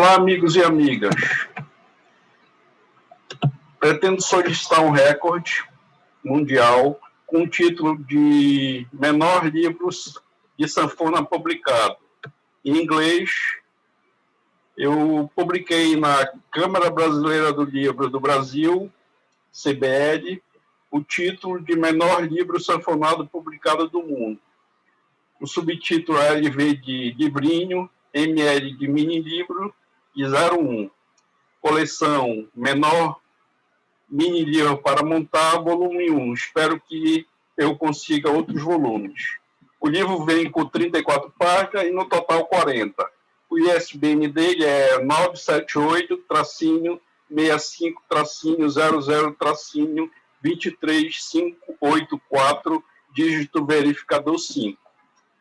Olá, amigos e amigas. Pretendo solicitar um recorde mundial com o título de menor livros de sanfona publicado. Em inglês, eu publiquei na Câmara Brasileira do Livro do Brasil, CBL, o título de menor livro sanfonado publicado do mundo. O subtítulo é LV de livrinho, ML de mini livro e 01. Coleção menor mini livro para montar, volume 1. Espero que eu consiga outros volumes. O livro vem com 34 páginas e no total 40. O ISBN dele é 978-00-00-23584, dígito verificador 5.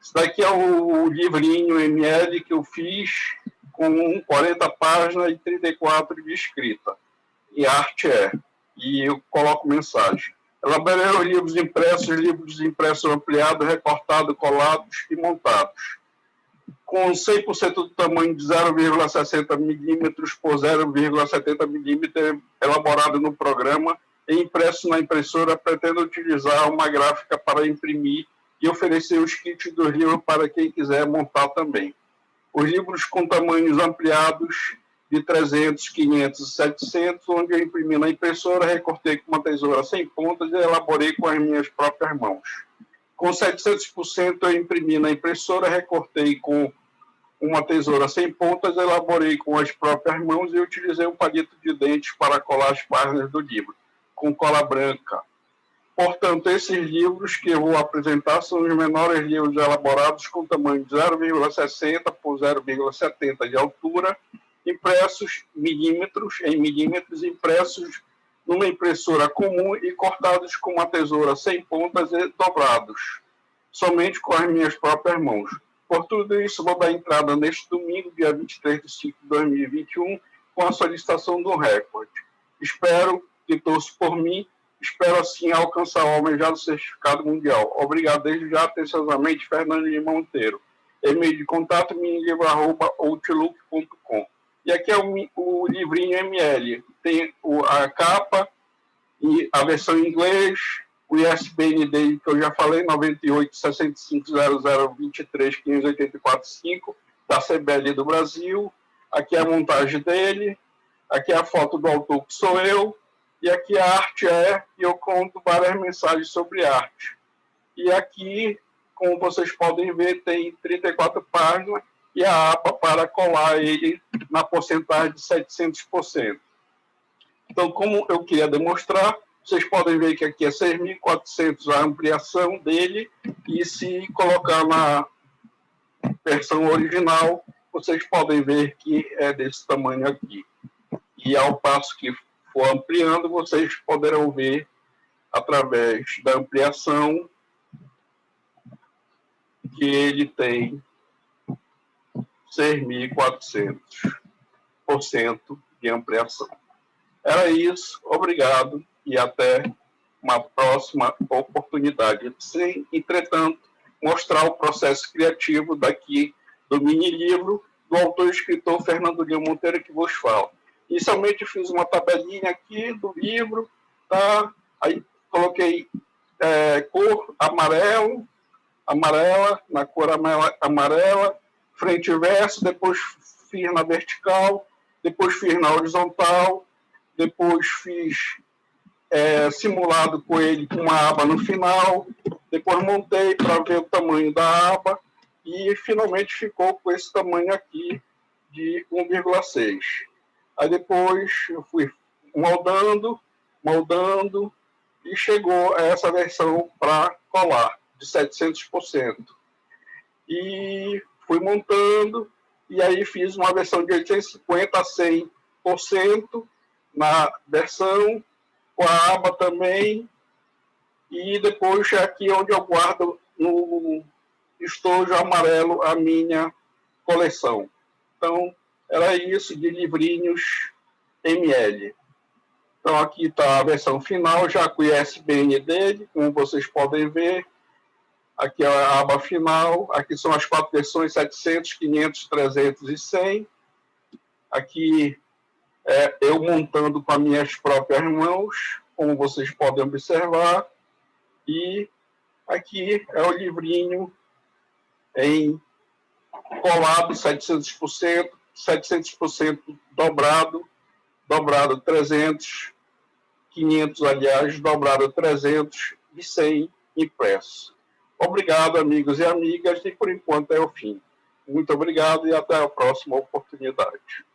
Esse daqui é o livrinho ML que eu fiz com 40 páginas e 34 de escrita. E arte é. E eu coloco mensagem. Elaborei livros impressos, livros impressos ampliados, recortados, colados e montados. Com 100% do tamanho de 0,60 milímetros por 0,70 milímetros, elaborado no programa e impresso na impressora, pretendo utilizar uma gráfica para imprimir e oferecer os kits do livro para quem quiser montar também. Os livros com tamanhos ampliados de 300, 500, 700, onde eu imprimi na impressora, recortei com uma tesoura sem pontas e elaborei com as minhas próprias mãos. Com 700% eu imprimi na impressora, recortei com uma tesoura sem pontas, elaborei com as próprias mãos e utilizei um palito de dentes para colar as páginas do livro, com cola branca. Portanto, esses livros que eu vou apresentar são os menores livros elaborados com tamanho de 0,60 por 0,70 de altura impressos milímetros em milímetros, impressos numa impressora comum e cortados com uma tesoura sem pontas e dobrados, somente com as minhas próprias mãos. Por tudo isso, vou dar entrada neste domingo, dia 23 de 5 de 2021, com a solicitação do recorde. Espero que torço por mim, espero assim alcançar o almejado certificado mundial. Obrigado desde já, atenciosamente, Fernando de Monteiro. E-mail de contato, minilivro.outlook.com. E aqui é o, o livrinho ML. Tem o, a capa e a versão em inglês, o ISBN dele, que eu já falei, 98 65 00 23 584 5, da CBL do Brasil. Aqui é a montagem dele, aqui é a foto do autor que sou eu, e aqui a arte é, e eu conto várias mensagens sobre arte. E aqui, como vocês podem ver, tem 34 páginas, e a APA para colar ele na porcentagem de 700%. Então, como eu queria demonstrar, vocês podem ver que aqui é 6.400 a ampliação dele, e se colocar na versão original, vocês podem ver que é desse tamanho aqui. E ao passo que for ampliando, vocês poderão ver através da ampliação que ele tem 6.400% de ampliação. Era isso, obrigado e até uma próxima oportunidade. Sem, entretanto, mostrar o processo criativo daqui do mini-livro do autor e escritor Fernando Lima Monteiro, que vos falo. Inicialmente fiz uma tabelinha aqui do livro, tá? aí coloquei é, cor amarelo, amarela, na cor amarela, frente e verso, depois fiz na vertical, depois fiz na horizontal, depois fiz é, simulado com ele com uma aba no final, depois montei para ver o tamanho da aba e finalmente ficou com esse tamanho aqui de 1,6. Aí depois eu fui moldando, moldando e chegou a essa versão para colar de 700%. E fui montando, e aí fiz uma versão de 850 a 100% na versão, com a aba também, e depois é aqui onde eu guardo no estojo amarelo a minha coleção. Então, era isso de livrinhos ML. Então, aqui está a versão final, já com o ISBN dele, como vocês podem ver, Aqui é a aba final, aqui são as quatro versões 700, 500, 300 e 100. Aqui é, eu montando com as minhas próprias mãos, como vocês podem observar. E aqui é o livrinho em colado 700%, 700% dobrado, dobrado 300, 500, aliás, dobrado 300 e 100 impresso. Obrigado, amigos e amigas, e por enquanto é o fim. Muito obrigado e até a próxima oportunidade.